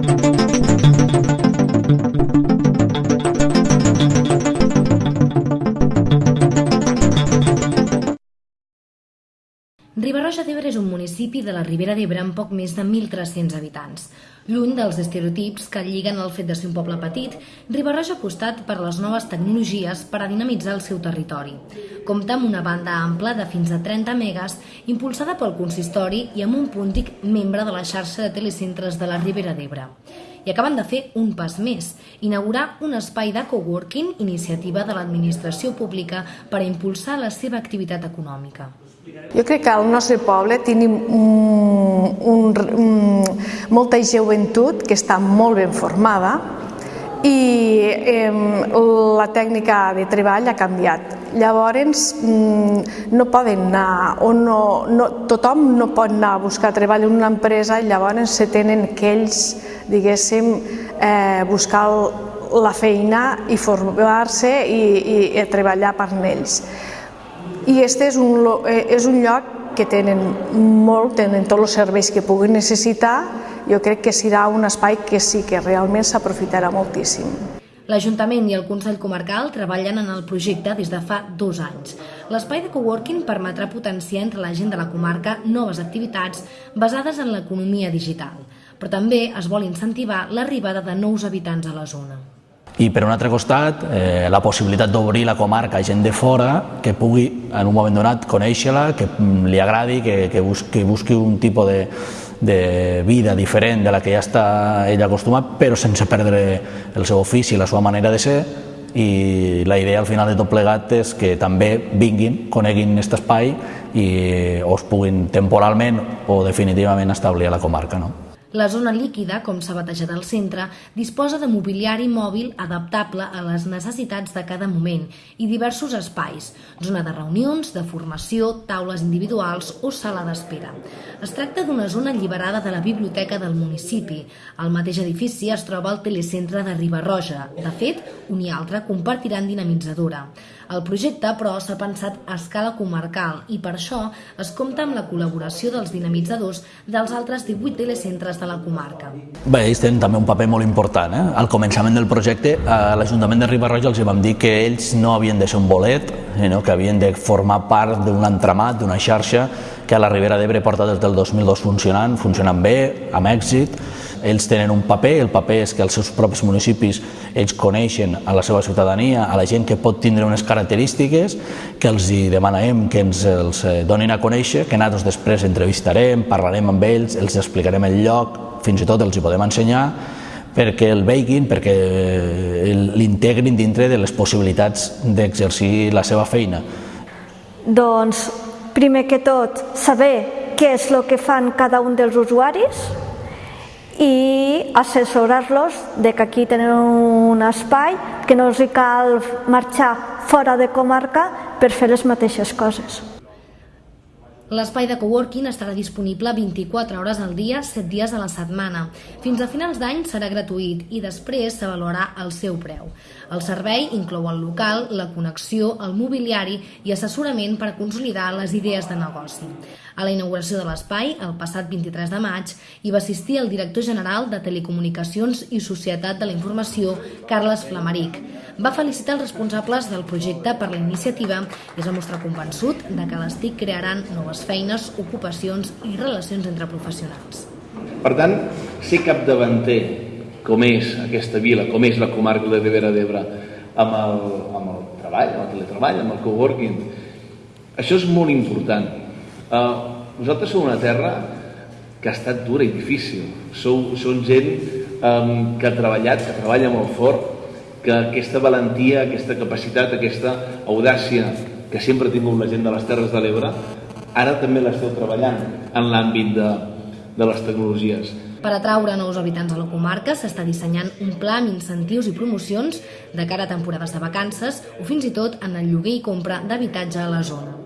Thank you. Riba-roja d'Ebre és un municipi de la Ribera d'Ebre amb poc més de 1.300 habitants. Lluny dels estereotips que lliguen el fet de ser un poble petit, Riba-roja ha apostat per les noves tecnologies per a dinamitzar el seu territori. Compta amb una banda ampla de fins a 30 megas, impulsada pel consistori i amb un puntic membre de la xarxa de telecentres de la Ribera d'Ebre. I acaben de fer un pas més, inaugurar un espai de coworking, iniciativa de l'administració pública per a impulsar la seva activitat econòmica. Jo crec que al nostre poble tenim un, un, un, molta joventut que està molt ben formada i eh, la tècnica de treball ha canviat. Llavors, mm, no poden anar, o no, no, tothom no pot anar a buscar treball en una empresa i llavors se tenen que ells, diguéssim, eh, buscar la feina i formar-se i, i, i treballar per ells i este és un, eh, és un lloc que tenen molt, tenen tots els serveis que puguin necessitar, jo crec que serà un espai que sí que realment s'aprofitarà moltíssim. L'Ajuntament i el Consell Comarcal treballen en el projecte des de fa dos anys. L'espai de coworking permetrà potenciar entre la gent de la comarca noves activitats basades en l'economia digital, però també es vol incentivar l'arribada de nous habitants a la zona. I per un altre costat, eh, la possibilitat d'obrir la comarca a gent de fora que pugui en un moment donat conèixer-la, que li agradi, que, que, busqui, que busqui un tipus de, de vida diferent de la que ja està ell acostumat, però sense perdre el seu ofici, la seva manera de ser, i la idea al final de tot plegat és que també vinguin, coneguin aquest espai i o es puguin temporalment o definitivament establir a la comarca. No? La zona líquida, com s'ha batejat al centre, disposa de mobiliari mòbil adaptable a les necessitats de cada moment i diversos espais, zona de reunions, de formació, taules individuals o sala d'espera. Es tracta d'una zona alliberada de la biblioteca del municipi. Al mateix edifici es troba el telecentre de Ribarroja. De fet, un i altre compartiran dinamitzadora. El projecte, però, s'ha pensat a escala comarcal i per això es compta amb la col·laboració dels dinamitzadors dels altres 18 telecentres de la comarca. Bé, ells tenen també un paper molt important. Eh? Al començament del projecte, a l'Ajuntament de Ribarroja els vam dir que ells no havien de ser un bolet, sinó que havien de formar part d'un entramat, d'una xarxa que a la Ribera d'Ebre porta des del 2002 funcionant, funcionant bé, amb èxit. Ells tenen un paper, el paper és que els seus propis municipis ells coneixen a la seva ciutadania, a la gent que pot tindre unes característiques, que els hi que ens els eh, donin a conèixer, que nosaltres després entrevistarem, parlarem amb ells, els explicarem el lloc, fins i tot els hi podem ensenyar, perquè el veguin, perquè eh, l'integrin dintre de les possibilitats d'exercir la seva feina. Doncs, primer que tot, saber què és el que fan cada un dels usuaris i assessorar-los de que aquí tenen un espai que no els cal marxar fora de comarca per fer les mateixes coses. L'espai de coworking estarà disponible 24 hores al dia, 7 dies a la setmana. Fins a finals d'any serà gratuït i després s'avaluarà el seu preu. El servei inclou el local, la connexió, el mobiliari i assessorament per consolidar les idees de negoci. A la inauguració de l'espai, el passat 23 de maig, hi va assistir el director general de Telecomunicacions i Societat de la Informació, Carles Flamaric. Va felicitar els responsables del projecte per la iniciativa i es va mostrar convençut de que les TIC crearan noves feines, ocupacions i relacions entre professionals. Per tant, ser capdavanter, com és aquesta vila, com és la comarca de Ribera d'Ebre, amb, el, amb el treball, amb el teletreball, amb el coworking, això és molt important. Uh, nosaltres som una terra que ha estat dura i difícil. Sou, són gent um, que ha treballat, que treballa molt fort, que aquesta valentia, aquesta capacitat, aquesta audàcia que sempre ha tingut la gent de les Terres de l'Ebre, ara també l'esteu treballant en l'àmbit de, de les tecnologies. Per atraure nous habitants a la comarca s'està dissenyant un pla amb incentius i promocions de cara a temporades de vacances o fins i tot en el lloguer i compra d'habitatge a la zona.